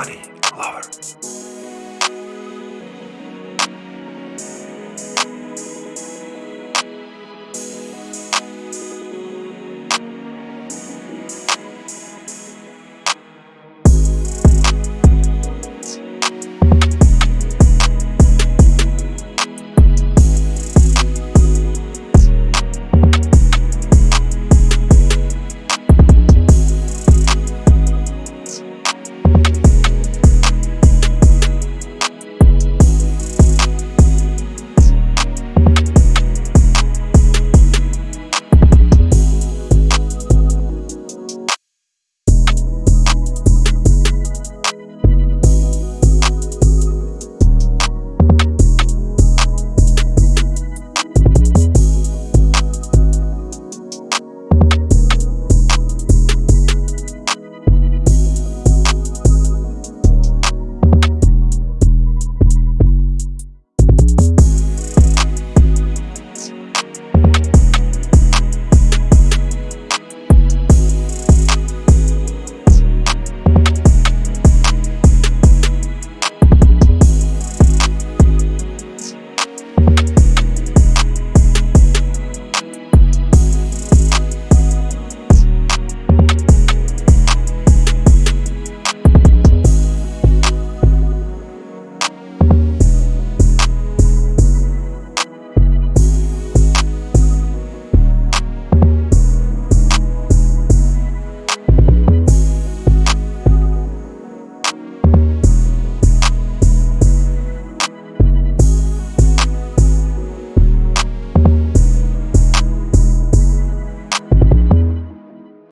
money lover.